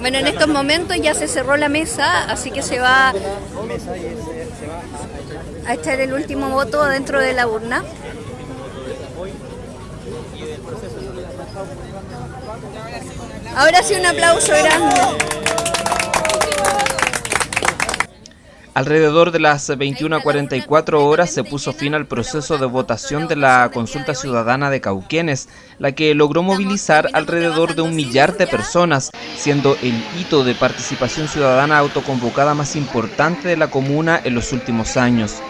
Bueno, en estos momentos ya se cerró la mesa, así que se va a echar el último voto dentro de la urna. Ahora sí un aplauso grande. Alrededor de las 21.44 horas se puso fin al proceso de votación de la consulta ciudadana de Cauquenes, la que logró movilizar alrededor de un millar de personas, siendo el hito de participación ciudadana autoconvocada más importante de la comuna en los últimos años.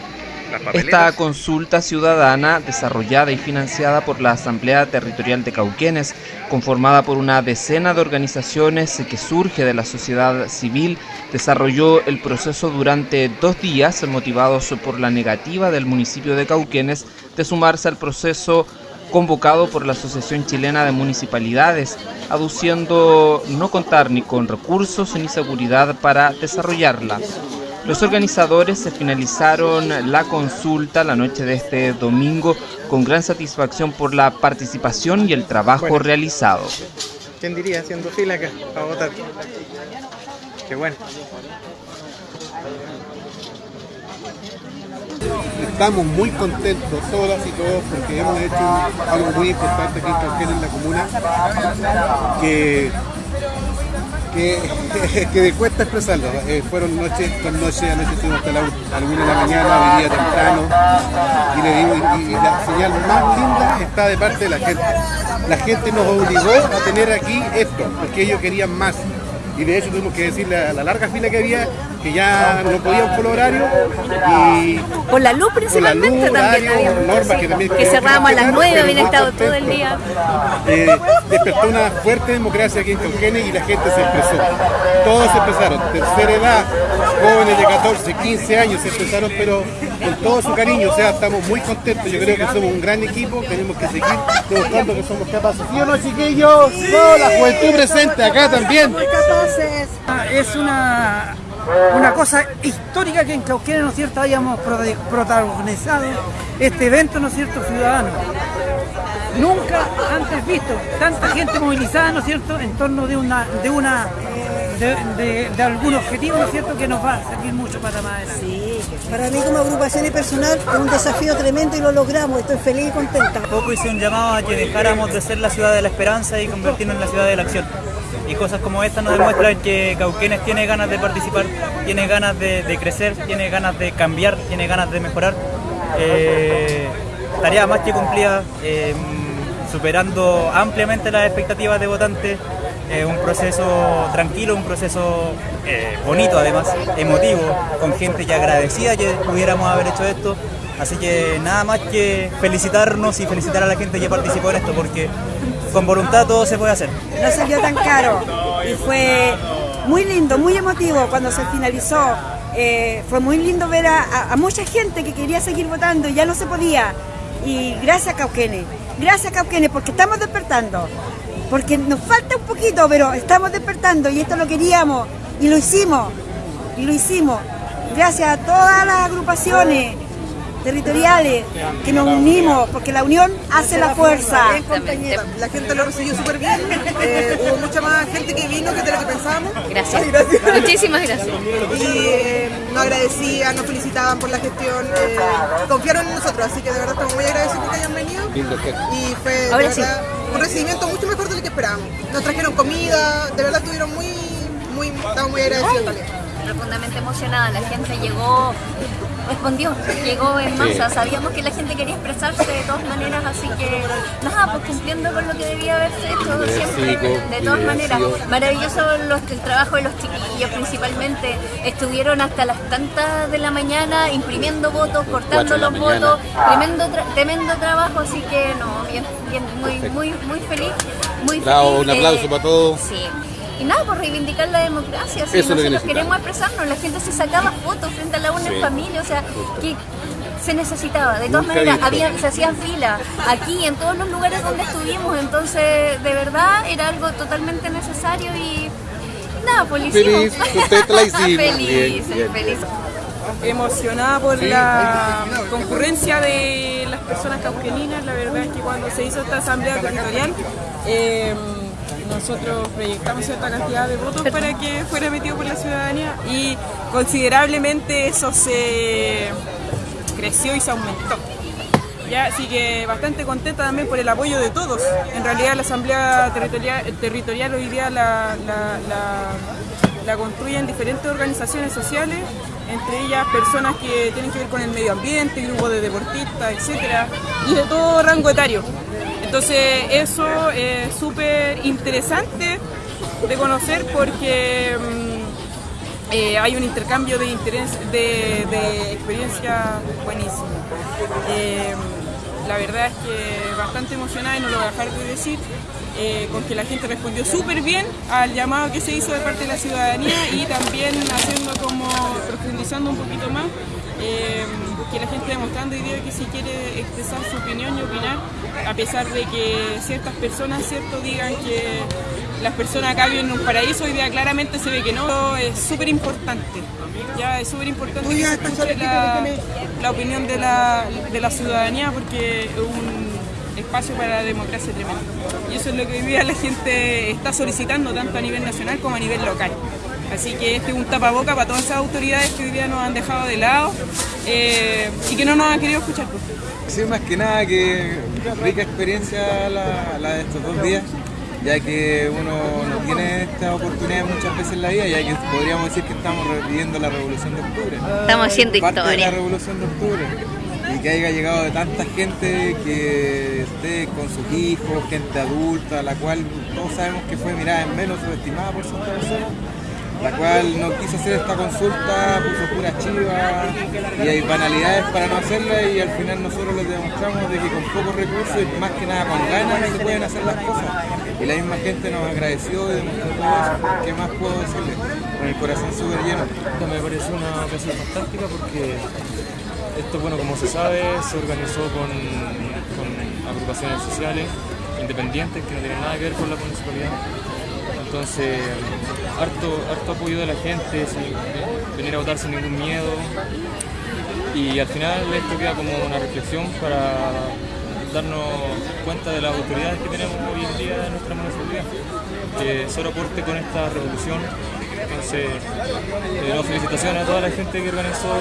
Esta consulta ciudadana, desarrollada y financiada por la Asamblea Territorial de Cauquenes, conformada por una decena de organizaciones que surge de la sociedad civil, desarrolló el proceso durante dos días, motivados por la negativa del municipio de Cauquenes de sumarse al proceso convocado por la Asociación Chilena de Municipalidades, aduciendo no contar ni con recursos ni seguridad para desarrollarla. Los organizadores se finalizaron la consulta la noche de este domingo con gran satisfacción por la participación y el trabajo realizado. ¿Quién diría haciendo fila acá para votar? Qué bueno. Estamos muy contentos todas y todos porque hemos hecho algo muy importante aquí en la comuna que que, que cuesta expresarlo. Eh, fueron noches con noches, anoche estuvimos hasta la, una de la mañana, hoy día temprano, y le digo, y, la señal más linda está de parte de la gente. La gente nos obligó a tener aquí esto, porque ellos querían más y de hecho tuvimos que decirle a la larga fila que había que ya no podíamos por horario y por la luz principalmente también que, cerrábamos a las 9 habían estado todo el día. Eh, despertó una fuerte democracia aquí en Cauquenes y la gente se expresó. Todos se expresaron tercera edad jóvenes de 14, 15 años se expresaron pero con todo su cariño o sea estamos muy contentos. Yo creo que somos un gran equipo tenemos que seguir demostrando que somos capaces. ¿sí o no chiquillos? No, la juventud presente acá también. Es una, una cosa histórica que en Cauquenes, ¿no es cierto?, hayamos protagonizado este evento, ¿no es cierto?, ciudadano. Nunca antes visto tanta gente movilizada, ¿no es cierto?, en torno de una, de una de, algún objetivo, ¿no es cierto?, que nos va a servir mucho para más adelante. Sí, para mí como agrupación y personal es un desafío tremendo y lo logramos, estoy feliz y contenta. Poco hice un llamado a que dejáramos de ser la ciudad de la esperanza y convertirnos en la ciudad de la acción y cosas como esta nos demuestran que Cauquenes tiene ganas de participar, tiene ganas de, crecer, tiene ganas de cambiar, tiene ganas de mejorar. Eh, tarea más que cumplida, eh, superando ampliamente las expectativas de votantes, eh, un proceso tranquilo, un proceso bonito además, emotivo, con gente ya agradecida que pudiéramos haber hecho esto. Así que nada más que felicitarnos y felicitar a la gente que participó en esto, porque con voluntad todo se puede hacer. No salió tan caro y fue muy lindo, muy emotivo cuando se finalizó. Eh, fue muy lindo ver a, mucha gente que quería seguir votando y ya no se podía. Y gracias Cauquenes, gracias Cauquenes porque estamos despertando. Porque nos falta un poquito, pero estamos despertando y esto lo queríamos y lo hicimos. Y lo hicimos. Gracias a todas las agrupaciones, territoriales, que nos unimos, porque la unión hace la fuerza. La gente lo recibió súper bien, eh, hubo mucha más gente que vino que de lo que pensábamos. Gracias. Muchísimas gracias. Y eh, nos agradecían, nos felicitaban por la gestión, eh, confiaron en nosotros, así que de verdad estamos muy agradecidos que hayan venido. Y fue un recibimiento mucho mejor de lo que esperábamos. Nos trajeron comida, de verdad estuvieron muy, muy, estamos muy agradecidos también profundamente emocionada, la gente llegó respondió, llegó en masa, sabíamos que la gente quería expresarse de todas maneras, así que nada, pues cumpliendo con lo que debía haberse hecho siempre, de todas maneras. Maravilloso el trabajo de los chiquillos principalmente, estuvieron hasta las tantas de la mañana imprimiendo votos, cortando los votos, tremendo, tremendo trabajo, así que no, bien, bien, muy, muy, muy feliz, muy feliz. un aplauso para todos. Sí y nada, por reivindicar la democracia. Si nosotros queremos expresarnos, la gente se sacaba fotos frente a la UNED familia, o sea, que se necesitaba. De todas maneras, había, se hacían fila aquí, en todos los lugares donde estuvimos, entonces de verdad era algo totalmente necesario y, nada, pues Feliz, usted la feliz, feliz. Emocionada por la concurrencia de las personas cauqueninas, la verdad es que cuando se hizo esta asamblea territorial, eh, nosotros proyectamos cierta cantidad de votos para que fuera metido por la ciudadanía y considerablemente eso se creció y se aumentó. Ya, así que bastante contenta también por el apoyo de todos. En realidad la Asamblea Territorial, territorial hoy día la, la, la construyen diferentes organizaciones sociales, entre ellas personas que tienen que ver con el medio ambiente, grupos de deportistas, etcétera, y de todo rango etario. Entonces eso es súper interesante de conocer porque mm, eh, hay un intercambio de, interés, de, experiencia buenísimo. Eh, la verdad es que bastante emocionada y no lo voy a dejar de decir, eh, con que la gente respondió súper bien al llamado que se hizo de parte de la ciudadanía y también haciendo como, profundizando un poquito más, que la gente demostrando hoy día que si quiere expresar su opinión y opinar, a pesar de que ciertas personas cierto digan que las personas acá viven en un paraíso, hoy día claramente se ve que no, es súper importante. Ya es súper importante que se escuche la, la opinión de la, de la ciudadanía porque es un espacio para la democracia tremendo. Y eso es lo que hoy día la gente está solicitando tanto a nivel nacional como a nivel local. Así que este es un tapaboca para todas esas autoridades que hoy día nos han dejado de lado eh, y que no nos han querido escuchar. Sí, más que nada que rica experiencia la, la de estos dos días, ya que uno no tiene esta oportunidad muchas veces en la vida, ya que podríamos decir que estamos viviendo la revolución de octubre. Estamos haciendo Parte de historia. la revolución de octubre. Y que haya llegado de tanta gente que esté con sus hijos, gente adulta, la cual todos sabemos que fue mirada en menos subestimada por ciertas personas la cual no quiso hacer esta consulta, puso pura chiva y hay banalidades para no hacerla y al final nosotros les demostramos de que con pocos recursos y más que nada con ganas se pueden hacer las cosas. Y la misma gente nos agradeció y demostró todo eso. ¿Qué más puedo decirle? Con el corazón súper lleno. Esto me parece una ocasión fantástica porque esto, bueno, como se sabe, se organizó con agrupaciones sociales independientes que no tienen nada que ver con la municipalidad. Entonces, harto, harto apoyo de la gente, sin venir a votar sin ningún miedo. Y al final esto queda como una reflexión para darnos cuenta de las autoridades que tenemos hoy en día en nuestra municipalidad, que solo aporte con esta revolución. Entonces, eh, no, felicitaciones a toda la gente que organizó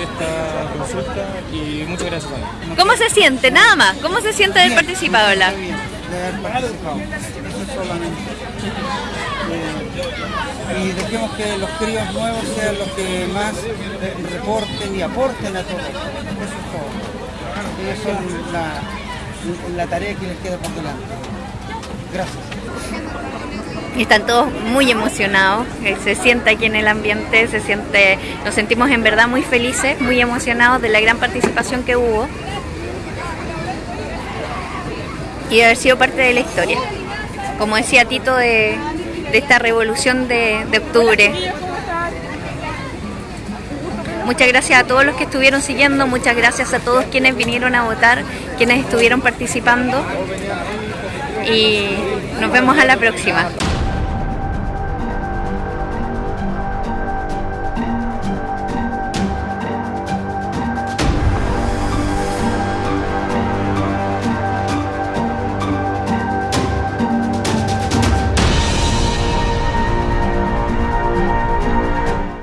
esta consulta y muchas gracias también. ¿Cómo se siente? Nada más. ¿Cómo se siente de haber participado, de haber participado. Eso solamente. Eh, y dejemos que los críos nuevos sean los que más eh, reporten y aporten a todo. Eso es todo. Ellos son la, la tarea que les queda por delante. Gracias. Y están todos muy emocionados, eh, se siente aquí en el ambiente, se siente, nos sentimos en verdad muy felices, muy emocionados de la gran participación que hubo y de haber sido parte de la historia. Como decía Tito, de, esta revolución de octubre. Muchas gracias a todos los que estuvieron siguiendo, muchas gracias a todos quienes vinieron a votar, quienes estuvieron participando y nos vemos a la próxima.